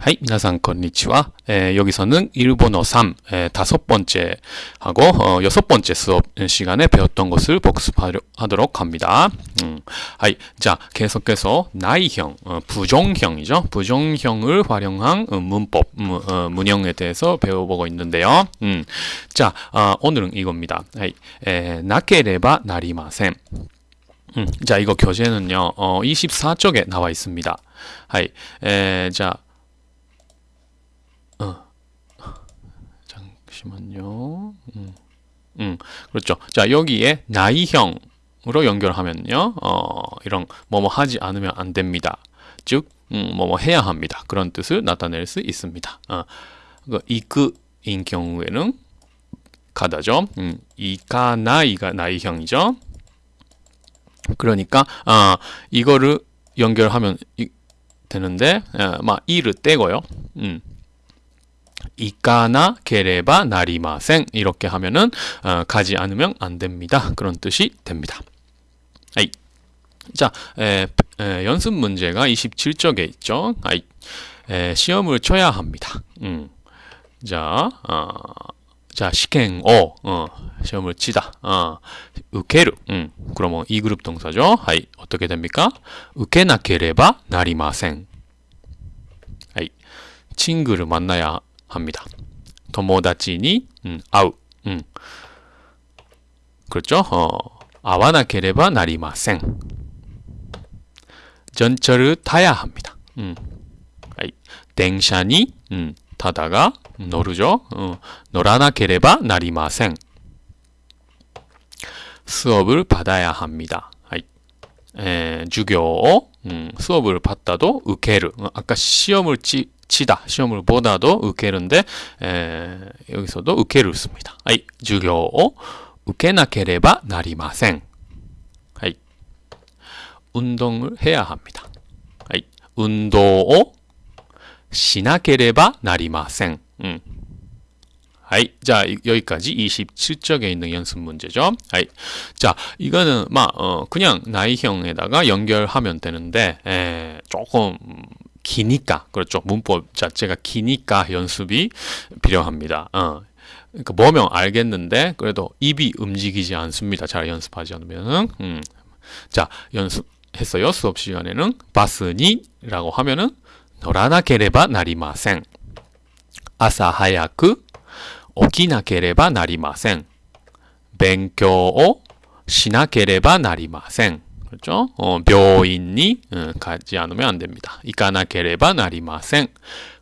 はい, 皆さんこんにちは 에, 여기서는 일본어 3 에, 다섯 번째 하고 어, 여섯 번째 수업 시간에 배웠던 것을 복습하도록 합니다. 음, はい, 자 계속해서 ない형, 어, 부정형이죠. 부정형을 활용한 어, 문법, 무, 어, 문형에 대해서 배워보고 있는데요. 음, 자 어, 오늘은 이겁니다. はい, 에, なければなりません. 음, 자 이거 교재는요 어, 24쪽에 나와 있습니다. 하이, 에, 자 잠시만요. 음, 음, 그렇죠. 자, 여기에 나이형으로 연결하면요. 어, 이런 뭐뭐 하지 않으면 안 됩니다. 즉, 음, 뭐뭐 해야 합니다. 그런 뜻을 나타낼 수 있습니다. 어, 그 이크인 경우에는 가다죠. 음, 이카나이가 나이형이죠. 그러니까 아, 이거를 연결하면 이, 되는데, 아, 막 이를 떼고요. 음. 이까나 게레바 나리마생 이렇게 하면은 어, 가지 않으면 안 됩니다. 그런 뜻이 됩니다. 아이. 자, 에, 에, 연습 문제가 27쪽에 있죠. 아이. 에, 시험을 쳐야 합니다. 음. 자, 어, 자, 시행 오, 어, 시험을 치다. 어, 受ける. 음. 그러면 이 그룹 동사죠. はい. 어떻게 됩니까? 受けなければなりません. はい. 친구를 만나야 합니다. 友達に 음, 会う 음. 그렇죠? 어, 会わなければなりません 전철을 타야 합니다. 음. 電車に 음, 타다가 노르죠. 어, 노라나케레바 나리마생 수업을 받아야 합니다. 에, 주교 음, 수업을 받다도 우케르 어, 아까 시험을 치, 치다 시험을 보다도 우케는데 여기서도 우케를 씁니다. 아이, 주교 우케나케레바 나리마생. 아이, 운동을 해야 합니다. 아이, 운동을 시나케레바 나리마생. 음. 아이, 자, 여기까지 27쪽에 있는 연습 문제죠. 아이, 자, 이거는, 막, 어, 그냥 나이형에다가 연결하면 되는데, 에, 조금, 기니까 그렇죠 문법 자체가 기니까 연습이 필요합니다. 어. 그러니까 뭐면 알겠는데 그래도 입이 움직이지 않습니다. 잘 연습하지 않으면은 음. 자 연습했어요 수업 시간에는 바스니라고 하면은 노라나케레바 나리마생 아사 하야크 오키나케레바 나리마생 勉強をしなければ 나리마생 그렇죠? 어, 묘인이 어, 가지 않으면 안 됩니다. 이까나케레바 나리마생.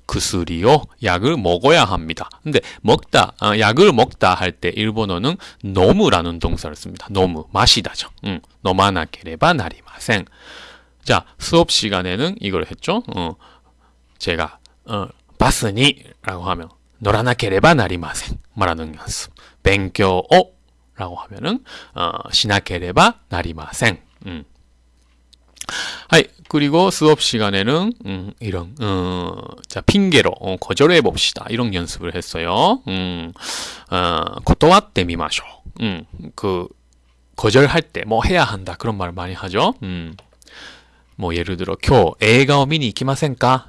그수리요 약을 먹어야 합니다. 근데 먹다 어, 약을 먹다 할 때 일본어는 飲む라는 동사를 씁니다. 飲む 마시다죠. 음, 飲まなければなりません. 자 수업 시간에는 이걸 했죠. 어, 제가 어, バスに라고 하면 乗らなければなりません 말하는 연습. 勉強を라고 하면은 어, しなければなりません. 음. はい 그리고 수업 시간에는 음, 이런 어, 자 핑계로 어, 거절해 봅시다 이런 연습을 했어요. 음, 어, 고토와때 미마쇼. 음, 그 거절할 때 뭐 해야 한다 그런 말 많이 하죠. 음, 뭐 예를 들어?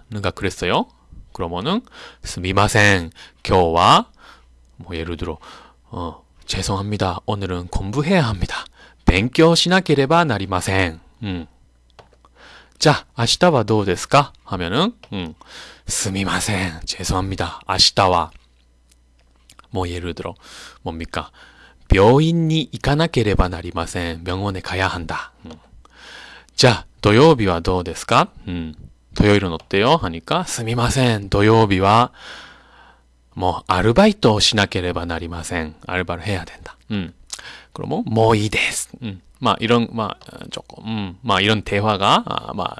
누가 그랬어요. 그러면은 스미마센 교와 뭐 예를 들어 어, 죄송합니다. 오늘은 공부해야 합니다. 勉強しなければなりません. 음. 자, 아시다와 どうですか? 하면은 음. すみません. 죄송합니다. 아시다와 뭐 예를 들어 뭡니까? 病院に行かなければなりません. 병원에 가야 한다. 음. 자, 土曜日はどうですか? 음. 토요일은 어때요? 하니까 すみません.土曜日は 뭐 아르바이트 しなければなりません. 알바를 해야 된다. 음. 그러면 뭐이데스. 음. 막 이런 막 조금 음, 막 이런 대화가 아, 막,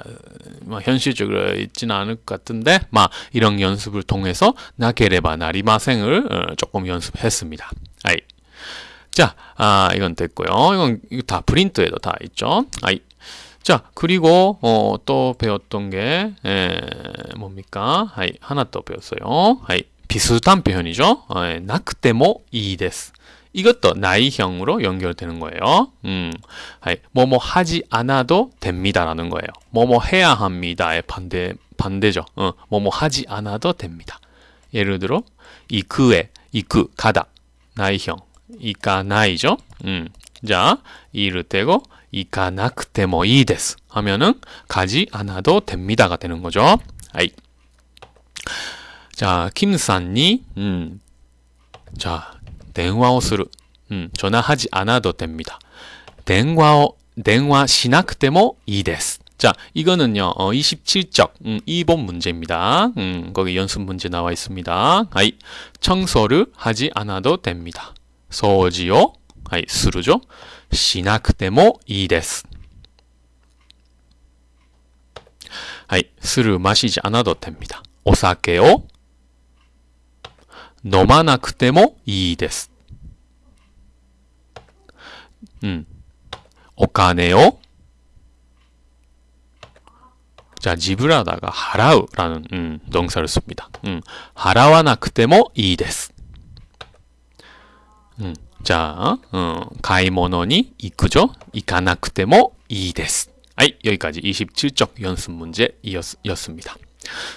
막 현실적으로 있지는 않을 것 같은데 막 이런 연습을 통해서 나게레바 나리마생을 어, 조금 연습했습니다. 아이. 자, 아, 이건 됐고요. 이건 이거 다 프린트에도 다 있죠. 아이. 자, 그리고 어, 또 배웠던 게 에, 뭡니까? 아이, 하나 또 배웠어요. 아이, 비슷한 표현이죠. 에, 나크테모 이です. 이것도 나이형으로 연결되는 거예요. 음, 뭐뭐 하지 않아도 됩니다라는 거예요. 뭐뭐 해야 합니다의 반대 반대죠. 어, 뭐뭐 하지 않아도 됩니다. 예를 들어 이크에 이크 가다 나이형 이까 나이죠. 음, 자 이를 떼고 이까 나크테모 이데스 하면은 가지 않아도 됩니다가 되는 거죠. 아이. 자, 김산니 음. 자, 電話をする 음, 전화하지 않아도 됩니다. 電話を電話しなくてもいいです. 자, 이거는요, 어, 27적, 음, 2번 문제입니다. 음, 거기 연습 문제 나와 있습니다. 하이, 청소를 하지 않아도 됩니다. 소지요, 하이, 스루죠. しなくてもいいです. 하이, 술을 마시지 않아도 됩니다. お酒を 飲まなくてもいいです. 음, お金を 자, 지불하다가 하라우라는 음, 동사를 씁니다. 음, 하라와なくてもいいです. 음, 자, 어, 가이모노니 이쿠죠? 이가나くてもいいです. 아이, 여기까지 27쪽 연습 문제였습니다.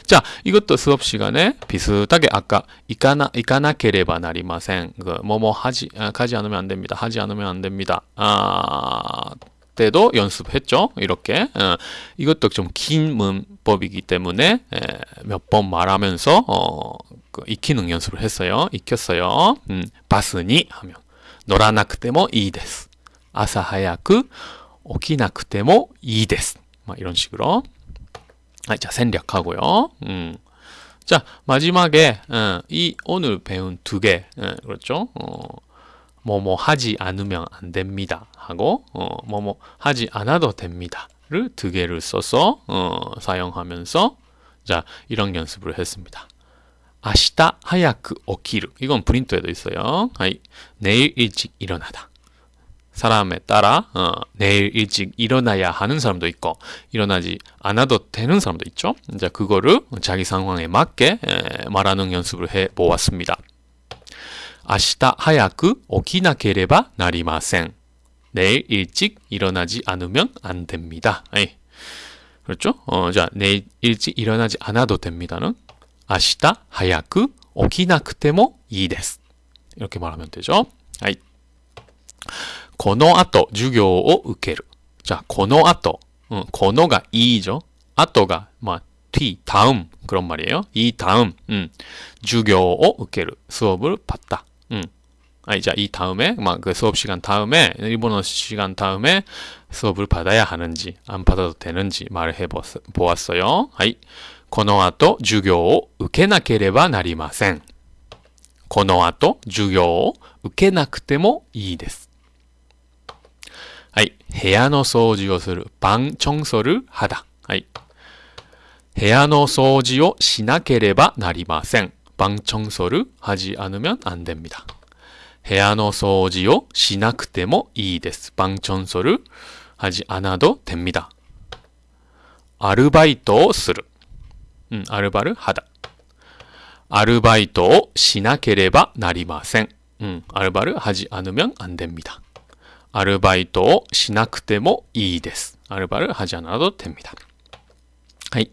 자, 이것도 수업 시간에 비슷하게 아까 이까나 이까나케레바 나리마생 그 뭐뭐 하지 아, 가지 않으면 안 됩니다. 하지 않으면 안 됩니다. 아 때도 연습했죠. 이렇게 어, 이것도 좀 긴 문법이기 때문에 몇 번 말하면서 어, 그 익히는 연습을 했어요. 익혔어요. 음, 바스니 하면 노라나크테모 이데스 아사 하야쿠 오키나크테모 이데스 막 이런 식으로 아, 자, 생략하고요. 음. 자, 마지막에 어, 이 오늘 배운 두 개, 어, 그렇죠? 어, 뭐뭐 하지 않으면 안 됩니다. 하고 어, 뭐뭐 하지 않아도 됩니다를 두 개를 써서 어, 사용하면서 자, 이런 연습을 했습니다. 아시다 하야크 오키르 이건 프린트에도 있어요. 하이, 내일 일찍 일어나다. 사람에 따라 어, 내일 일찍 일어나야 하는 사람도 있고 일어나지 않아도 되는 사람도 있죠. 이제 그거를 자기 상황에 맞게 에, 말하는 연습을 해 보았습니다. 아시다 하야쿠 오키나케레바 나리마센. 내일 일찍 일어나지 않으면 안 됩니다. 에이. 그렇죠? 어, 자, 내일 일찍 일어나지 않아도 됩니다는 아시다 하야쿠 오키나쿠테모 이데스. 이렇게 말하면 되죠. 아이. この後授業を受ける. 자, この後. 어, この가 이죠. 後가 뭐 뒤, 다음 그런 말이에요. 이 다음 음, 授業を受ける. 수업을 받다. 음. 아니, 자, 이 다음에 막 그 수업 시간 다음에 일본어 시간 다음에 수업을 받아야 하는지 안 받아도 되는지 말을 해 보았어요. 하이. この後授業を受けなければなりません。この後授業を受けなくてもいいです。 はい。部屋の掃除をする。방청소를 하다。 はい。部屋の掃除をしなければなりません。방청소를하지않으면안됩니다部屋の掃除をしなくてもいいです。방청소를하지않아도됩니다アルバイトをする。うん、アルバル하다アルバイトをしなければなりません。うん、アルバル하지않으면안됩니다 アルバイトをしなくてもいいです。アルバル하지않아도됩니다はい。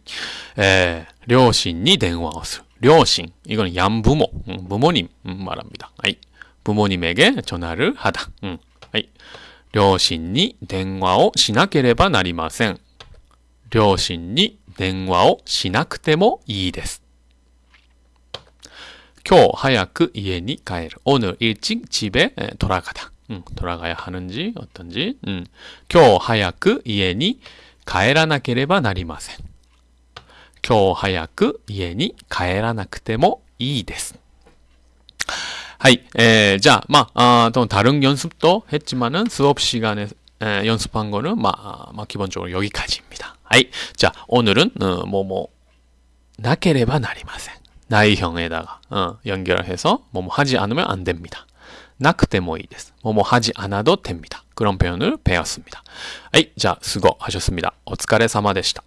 えー、両親に電話をする。両親. 이거는 양부모, 음, 부모님 음, 말합니다. 아이, 부모님에게 전화를 하다. 음, 아이, 両親に電話をしなければなりません.両親に電話をしなくてもいいです.今日早く家に帰る. 오늘 일찍 집에 돌아가다. 음, 돌아가야 하는지 어떤지. 음, 今日早く家に帰らなければなりません. 今日早く家に帰らなくてもいいです。 하이, 에, 자, 막, 아, 또 다른 연습도 했지만은 수업 시간에 에, 연습한 거는 막, 막 기본적으로 여기까지입니다. 하이, 자, 오늘은 어, 뭐, 뭐, 나케레바 나리마센. 나이형에다가 어, 연결해서 뭐, 뭐 하지 않으면 안 됩니다. 나크테모이です. 뭐뭐 하지 않아도 됩니다. 그런 표현을 배웠습니다. 하이, 자, 수고하셨습니다. お疲れ様でした.